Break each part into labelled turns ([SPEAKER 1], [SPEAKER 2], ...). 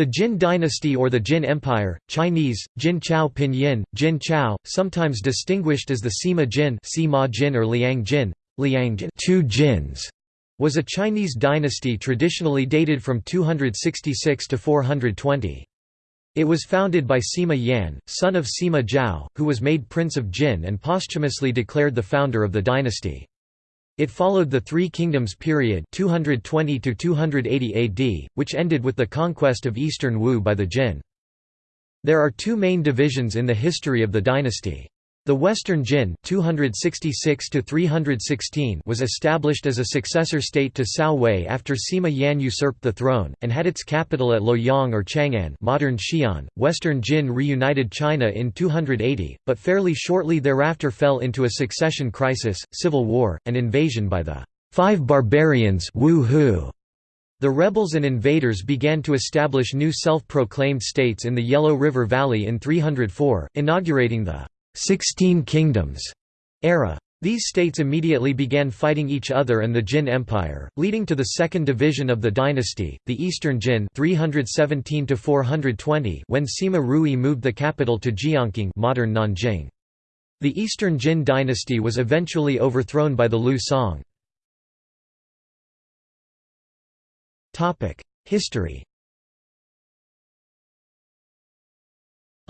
[SPEAKER 1] The Jin dynasty or the Jin Empire, Chinese, Jin Chao Pinyin, Jin Chao, sometimes distinguished as the Sima Jin, Sima Jin or Liang Jin, Liang Jin, two Jins, was a Chinese dynasty traditionally dated from 266 to 420. It was founded by Sima Yan, son of Sima Zhao, who was made Prince of Jin and posthumously declared the founder of the dynasty. It followed the Three Kingdoms period 220 to 280 AD, which ended with the conquest of eastern Wu by the Jin. There are two main divisions in the history of the dynasty. The Western Jin 266 was established as a successor state to Cao Wei after Sima Yan usurped the throne, and had its capital at Luoyang or Chang'an modern Xi'an. Western Jin reunited China in 280, but fairly shortly thereafter fell into a succession crisis, civil war, and invasion by the Five Barbarians. The rebels and invaders began to establish new self-proclaimed states in the Yellow River Valley in 304, inaugurating the Sixteen Kingdoms era. These states immediately began fighting each other and the Jin Empire, leading to the second division of the dynasty, the Eastern Jin 317 when Sima Rui moved the capital to Jiankang modern Nanjing. The Eastern Jin dynasty was eventually overthrown by the Liu Song. History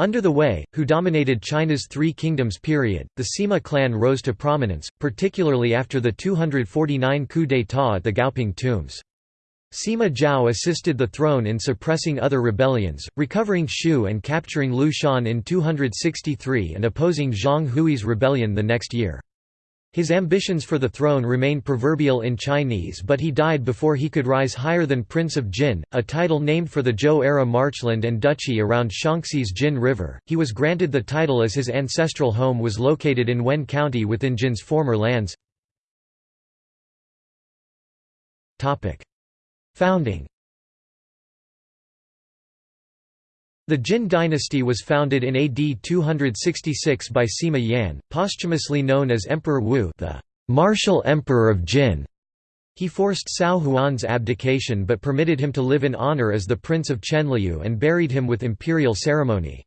[SPEAKER 1] Under the Wei, who dominated China's Three Kingdoms period, the Sima clan rose to prominence, particularly after the 249 coup d'état at the Gaoping tombs. Sima Zhao assisted the throne in suppressing other rebellions, recovering Shu and capturing Liu Shan in 263 and opposing Zhong Hui's rebellion the next year. His ambitions for the throne remain proverbial in Chinese but he died before he could rise higher than Prince of Jin, a title named for the Zhou-era marchland and duchy around Shanxi's Jin River. He was granted the title as his ancestral home was located in Wen County within Jin's former lands. Founding The Jin dynasty was founded in AD 266 by Sima Yan, posthumously known as Emperor Wu the martial emperor of Jin. He forced Cao Huan's abdication but permitted him to live in honor as the Prince of Chenliu and buried him with imperial ceremony.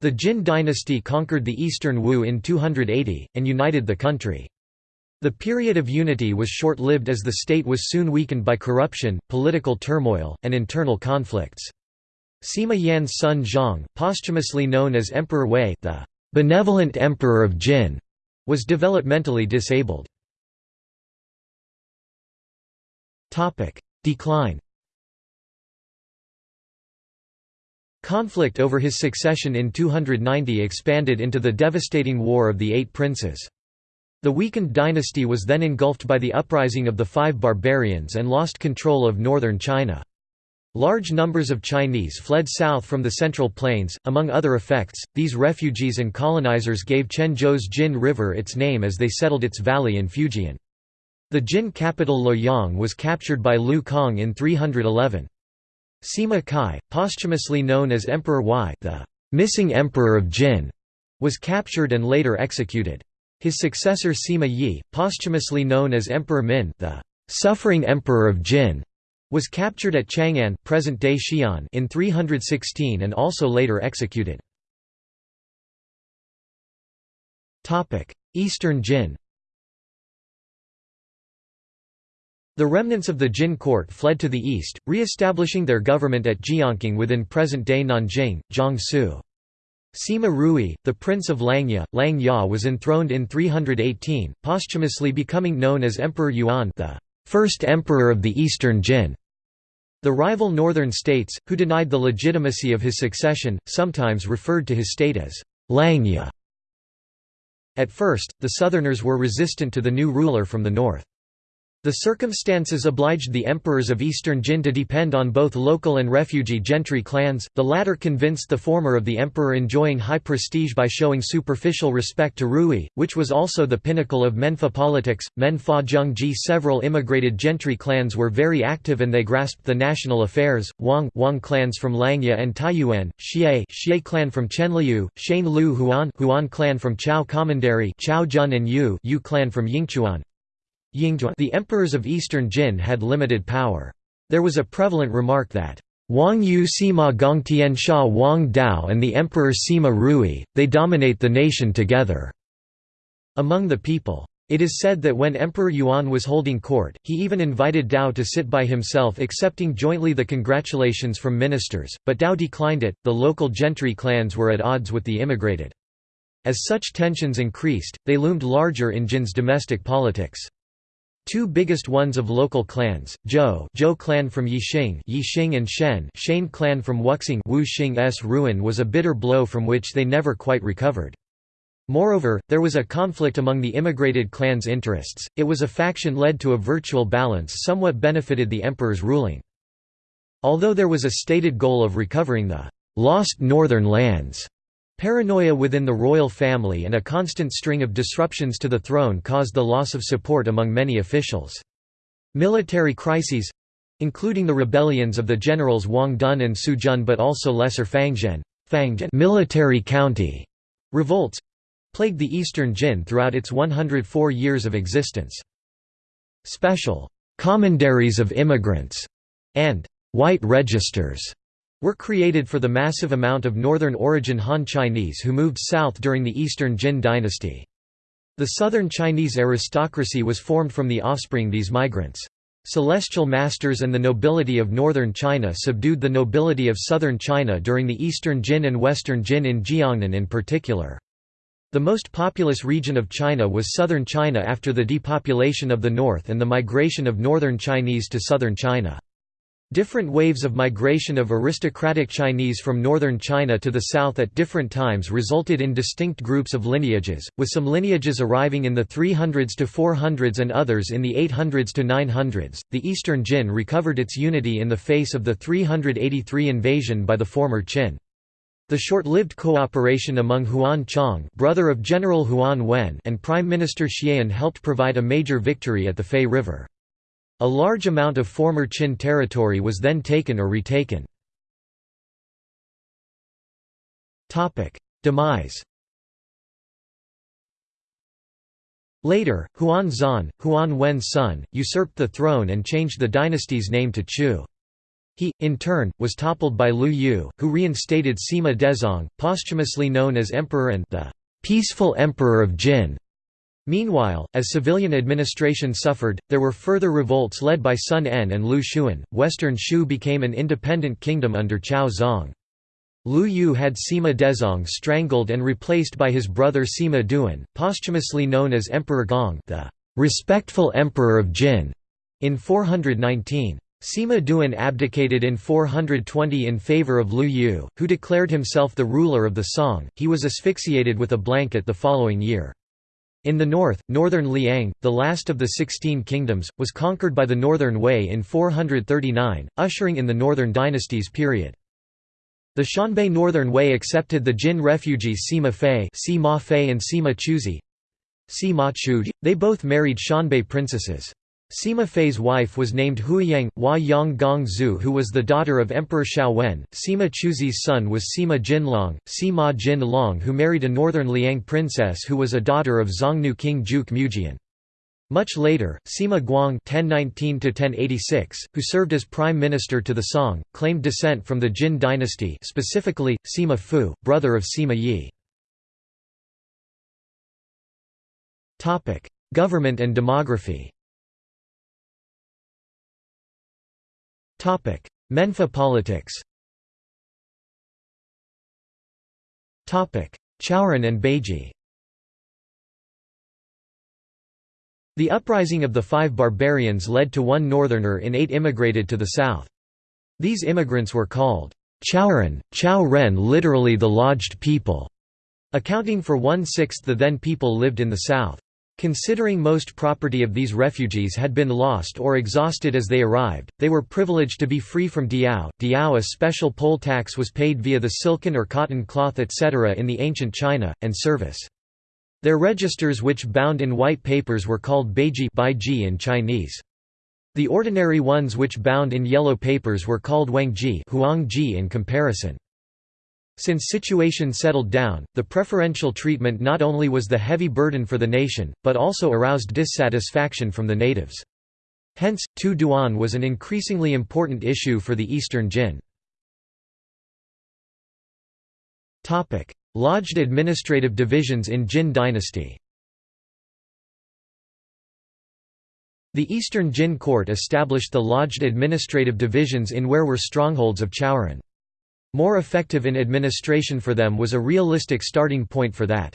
[SPEAKER 1] The Jin dynasty conquered the eastern Wu in 280, and united the country. The period of unity was short-lived as the state was soon weakened by corruption, political turmoil, and internal conflicts. Sima Yan's son Zhang, posthumously known as Emperor Hui the benevolent emperor of Jin, was developmentally disabled. Topic: Decline Conflict over his succession in 290 expanded into the devastating War of the Eight Princes. The weakened dynasty was then engulfed by the uprising of the Five Barbarians and lost control of northern China. Large numbers of Chinese fled south from the Central Plains. Among other effects, these refugees and colonizers gave Quanzhou's Jin River its name as they settled its valley in Fujian. The Jin capital Luoyang was captured by Liu Cong in 311. Sima Kai, posthumously known as Emperor Huai, the missing emperor of Jin, was captured and later executed. His successor Sima Yi, posthumously known as Emperor Min, the suffering emperor of Jin, was captured at Chang'an present-day Xi'an in 316 and also later executed. Eastern Jin The remnants of the Jin court fled to the east, re-establishing their government at Jiankang within present-day Nanjing, Jiangsu. Sima Rui, the prince of Langya, Lang Ya was enthroned in 318, posthumously becoming known as Emperor Yuan the first emperor of the Eastern Jin. The rival northern states, who denied the legitimacy of his succession, sometimes referred to his state as Langya. At first, the southerners were resistant to the new ruler from the north. The circumstances obliged the emperors of eastern Jin to depend on both local and refugee gentry clans, the latter convinced the former of the emperor enjoying high prestige by showing superficial respect to Rui, which was also the pinnacle of Menfa politics. Menfa Zhengji Several immigrated gentry clans were very active and they grasped the national affairs, Wang, Wang clans from Langya and Taiyuan, Xie, Xie clan from Chenliu, Shane Lu Huan, Huan clan from Chao Commandery Chao Jun and Yu, Yu clan from Yingchuan, the emperors of eastern Jin had limited power. There was a prevalent remark that, Wang Yu Sima Gongtian Sha Wang Dao and the Emperor Sima Rui, they dominate the nation together." among the people. It is said that when Emperor Yuan was holding court, he even invited Dao to sit by himself accepting jointly the congratulations from ministers, but Dao declined it. The local gentry clans were at odds with the immigrated. As such tensions increased, they loomed larger in Jin's domestic politics. Two biggest ones of local clans, Zhou, Zhou clan from Yixing, Yixing and Shen, Shane clan from Wuxing, Wu Xing's ruin was a bitter blow from which they never quite recovered. Moreover, there was a conflict among the immigrated clans' interests, it was a faction led to a virtual balance somewhat benefited the emperor's ruling. Although there was a stated goal of recovering the «lost northern lands», paranoia within the royal family and a constant string of disruptions to the throne caused the loss of support among many officials. Military crises including the rebellions of the generals Wang Dun and Su Jun but also lesser Fangzhen, military county revolts plagued the Eastern Jin throughout its 104 years of existence. Special «commanderies of immigrants» and «white registers» were created for the massive amount of northern origin Han Chinese who moved south during the Eastern Jin dynasty. The southern Chinese aristocracy was formed from the offspring these migrants. Celestial masters and the nobility of northern China subdued the nobility of southern China during the Eastern Jin and Western Jin in Jiangnan in particular. The most populous region of China was southern China after the depopulation of the north and the migration of northern Chinese to southern China. Different waves of migration of aristocratic Chinese from northern China to the south at different times resulted in distinct groups of lineages, with some lineages arriving in the 300s to 400s and others in the 800s to 900s. The Eastern Jin recovered its unity in the face of the 383 invasion by the former Qin. The short-lived cooperation among Huan Chong brother of General Huan Wen and Prime Minister Xian helped provide a major victory at the Fei River. A large amount of former Qin territory was then taken or retaken. Demise Later, Huan Xuan, Huan Wen's son, usurped the throne and changed the dynasty's name to Chu. He, in turn, was toppled by Liu Yu, who reinstated Sima Dezong, posthumously known as Emperor and the peaceful Emperor of Jin. Meanwhile, as civilian administration suffered, there were further revolts led by Sun En and Lu Xun. Western Shu became an independent kingdom under Qiao Zong. Liu Yu had Sima Dezong strangled and replaced by his brother Sima Duan, posthumously known as Emperor Gong, the respectful Emperor of Jin, in 419. Sima Duan abdicated in 420 in favor of Liu Yu, who declared himself the ruler of the Song. He was asphyxiated with a blanket the following year. In the north, northern Liang, the last of the Sixteen Kingdoms, was conquered by the Northern Wei in 439, ushering in the Northern Dynasties period. The Xianbei Northern Wei accepted the Jin refugees Sima Fei, Sima Fei and Sima Chuzi. Sima Chuzi. They both married Xianbei princesses. Sima Fei's wife was named Huiyang, Hua Yang Gong Zhu who was the daughter of Emperor Xiaowen. Sima Chuzi's son was Sima Jinlong, Sima Jin Long who married a northern Liang princess who was a daughter of Xiongnu king Juqu Mujian. Much later, Sima Guang (1019–1086), who served as prime minister to the Song, claimed descent from the Jin dynasty, specifically Sima Fu, brother of Sima Yi. Topic: Government and demography. Menfa politics. Chaoran and Beiji. The uprising of the five barbarians led to one northerner in eight immigrated to the south. These immigrants were called Chaoran, Chao Ren literally the lodged people, accounting for one-sixth the then people lived in the south. Considering most property of these refugees had been lost or exhausted as they arrived, they were privileged to be free from diao. Diao a special poll tax was paid via the silken or cotton cloth etc. in the ancient China, and service. Their registers which bound in white papers were called beiji in Chinese. The ordinary ones which bound in yellow papers were called wangji in comparison. Since situation settled down, the preferential treatment not only was the heavy burden for the nation, but also aroused dissatisfaction from the natives. Hence, Tu Duan was an increasingly important issue for the Eastern Jin. Lodged administrative divisions in Jin dynasty The Eastern Jin court established the lodged administrative divisions in where were strongholds of Chowran. More effective in administration for them was a realistic starting point for that.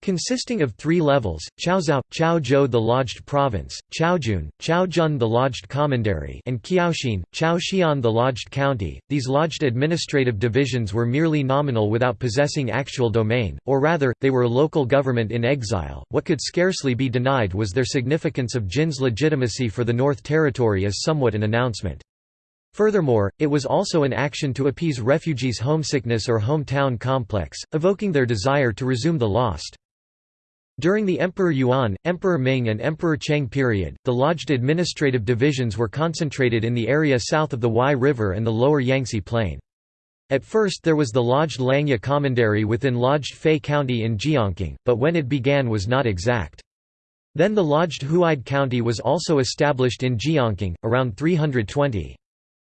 [SPEAKER 1] Consisting of three levels, Chaozhou, Chaozhou the lodged province, Chaojun, Chaojun the lodged commandery and Qiaoxian, Chaoxian the lodged county, these lodged administrative divisions were merely nominal without possessing actual domain, or rather, they were local government in exile. What could scarcely be denied was their significance of Jin's legitimacy for the North Territory as somewhat an announcement. Furthermore, it was also an action to appease refugees' homesickness or hometown complex, evoking their desire to resume the lost. During the Emperor Yuan, Emperor Ming and Emperor Cheng period, the lodged administrative divisions were concentrated in the area south of the Huai River and the lower Yangtze Plain. At first there was the lodged Langya Commandery within lodged Fei County in Jiankang, but when it began was not exact. Then the lodged Huaide County was also established in Jiankang, around 320.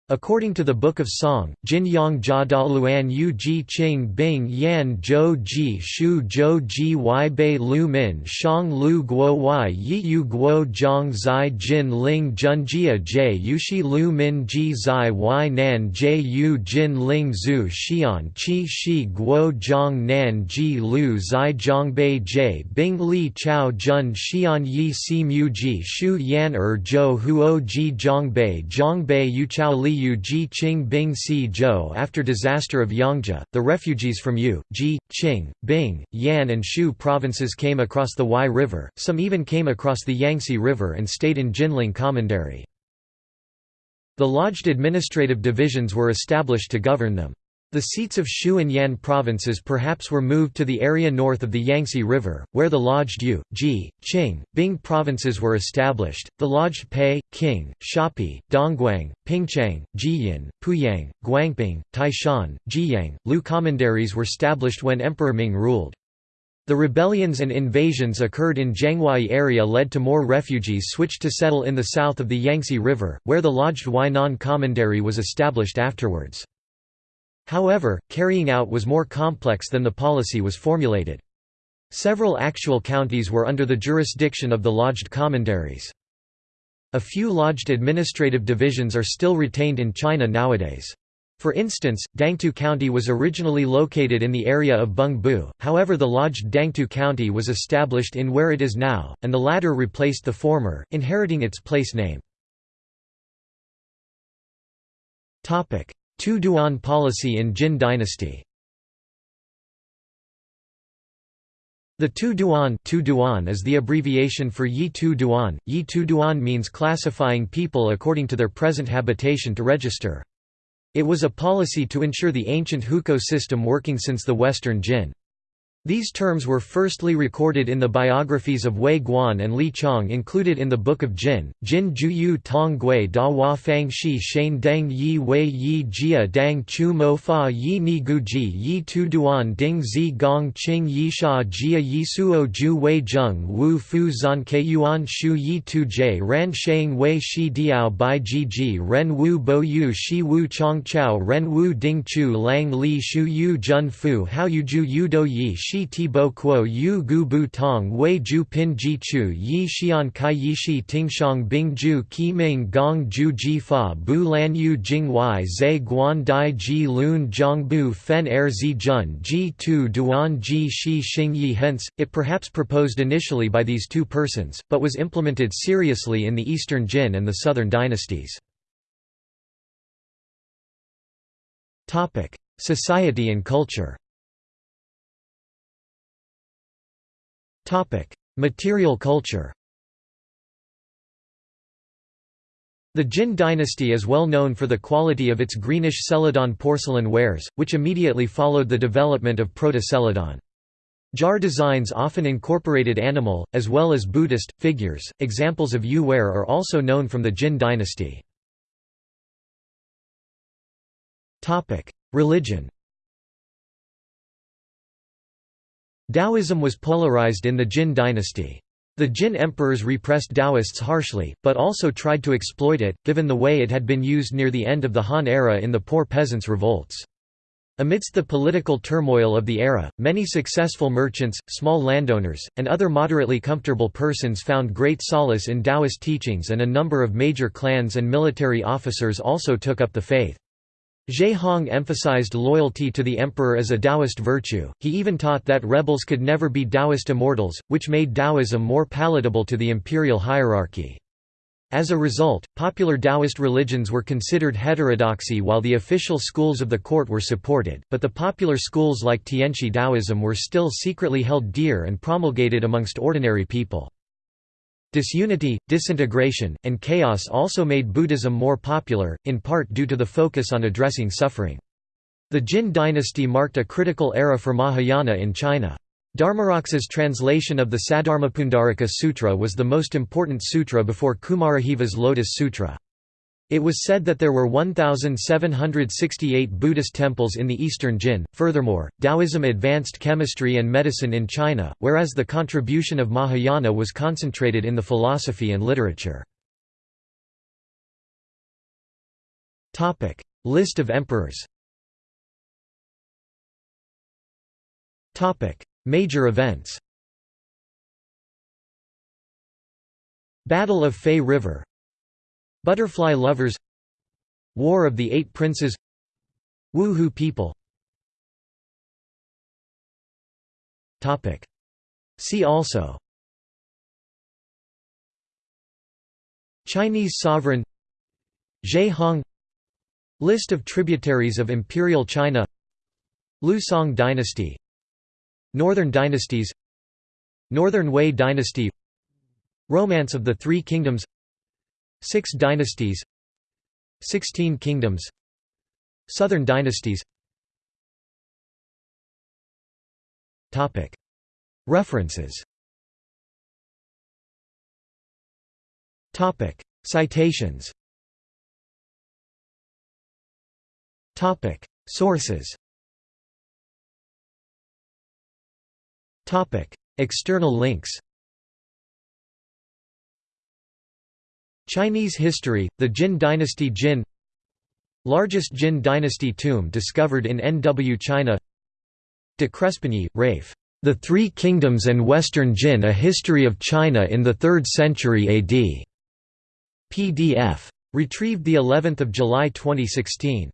[SPEAKER 1] According to the Book of Song, Jin Yang Jia Da Luan Yu Ji Qing Bing Yan Zhou Ji Shu Zhou Ji Wai Bei Lu Min Shang Lu Guo Wai Yi Yu Guo Zhang Zai Jin Ling Jun Jia J Yushi Lu Min Ji Zai Wai Nan Jie Yu Jin Ling Zhu Xian Qi Shi Guo Zhang Nan Ji Lu Zai Zhang Bei J Bing Li Chao Jun Xian Yi Si Mu Ji Shu Yan Er Zhou Huo Ji Zhang Bei Zhang Bei Yu Chao Li Ji Qing Bing Si Zhou After disaster of Yangzhou, the refugees from Yu, Ji, Qing, Bing, Yan and Shu provinces came across the Huai River, some even came across the Yangtze River and stayed in Jinling Commandery. The lodged administrative divisions were established to govern them. The seats of Shu and Yan provinces perhaps were moved to the area north of the Yangtze River, where the lodged Yu, Ji, Qing, Bing provinces were established. The lodged Pei, Qing, Xiapi, Dongguang, Pingchang, Jiyan, Puyang, Guangping, Taishan, Jiyang, Lu commanderies were established when Emperor Ming ruled. The rebellions and invasions occurred in Jianghuai area led to more refugees switched to settle in the south of the Yangtze River, where the lodged Huainan commandery was established afterwards. However, carrying out was more complex than the policy was formulated. Several actual counties were under the jurisdiction of the lodged commanderies. A few lodged administrative divisions are still retained in China nowadays. For instance, Dangtu County was originally located in the area of Bengbu, however the lodged Dangtu County was established in where it is now, and the latter replaced the former, inheriting its place name. Tu Duan policy in Jin dynasty The Tu Duan, tu duan is the abbreviation for Yi Tu Duan. Yi Tu Duan means classifying people according to their present habitation to register. It was a policy to ensure the ancient hukou system working since the Western Jin. These terms were firstly recorded in the biographies of Wei Guan and Li Chong included in the Book of Jin, Jin Ju Yu Tong Gui Da Hua Fang Shi Shane Deng Yi Wei Yi Jia Dang Chu Mo Fa Yi Ni Gu Ji Yi Tu Duan Ding Zi Gong Qing Yi Sha Jia Yi Suo Ju Wei Zheng Wu Fu Zan Ke Yuan Shu Yi Tu J Ran Shang Wei Shi Diao Bai Ji Ji Ren Wu Bo Yu Shi Wu Chong Chao Ren Wu Ding Chu Lang Li Shu Yu Jun Fu Hao Yu Ju Yu Do Yi Shi Ti Bo Kuo Yu Gu Bu Tong Wei Ju Pin Ji Chu Yi Xian Kai Yi Shi Tingshang Bing Ju Qi Ming Gong Ju Ji Fa Bu Lan Yu Jing Wai Zai Guan Dai Ji Lun Zhang Bu Fen Er Zi Jun Ji Tu Duan Ji Shi Xing Yi Hence, it perhaps proposed initially by these two persons, but was implemented seriously in the Eastern Jin and the Southern dynasties. Society and culture Material culture The Jin dynasty is well known for the quality of its greenish celadon porcelain wares, which immediately followed the development of proto-celadon. Jar designs often incorporated animal, as well as Buddhist, figures. Examples of Yue ware are also known from the Jin dynasty. Religion Taoism was polarized in the Jin dynasty. The Jin emperors repressed Taoists harshly, but also tried to exploit it, given the way it had been used near the end of the Han era in the poor peasants' revolts. Amidst the political turmoil of the era, many successful merchants, small landowners, and other moderately comfortable persons found great solace in Taoist teachings and a number of major clans and military officers also took up the faith. Ge Hong emphasized loyalty to the emperor as a Taoist virtue, he even taught that rebels could never be Taoist immortals, which made Taoism more palatable to the imperial hierarchy. As a result, popular Taoist religions were considered heterodoxy while the official schools of the court were supported, but the popular schools like Tianshi Taoism were still secretly held dear and promulgated amongst ordinary people. Disunity, disintegration, and chaos also made Buddhism more popular, in part due to the focus on addressing suffering. The Jin dynasty marked a critical era for Mahayana in China. Dharmaraksa's translation of the Saddharmapundarika Sutra was the most important sutra before Kumarajiva's Lotus Sutra. It was said that there were 1,768 Buddhist temples in the eastern Jin. Furthermore, Taoism advanced chemistry and medicine in China, whereas the contribution of Mahayana was concentrated in the philosophy and literature. List of emperors Major events Battle of Fei River Butterfly Lovers War of the Eight Princes Wu people. See also. Chinese sovereign Ge Hong. List of tributaries of Imperial China Liu Song dynasty. Northern dynasties Northern Wei dynasty. Romance of the Three Kingdoms Six dynasties. Sixteen kingdoms. Southern dynasties. References. Citations. Sources. Topic. External links Chinese history, the Jin dynasty Jin Largest Jin dynasty tomb discovered in NW China De Crespigny, Rafe. The Three Kingdoms and Western Jin A History of China in the 3rd Century AD. PDF. Retrieved the 11th of July 2016.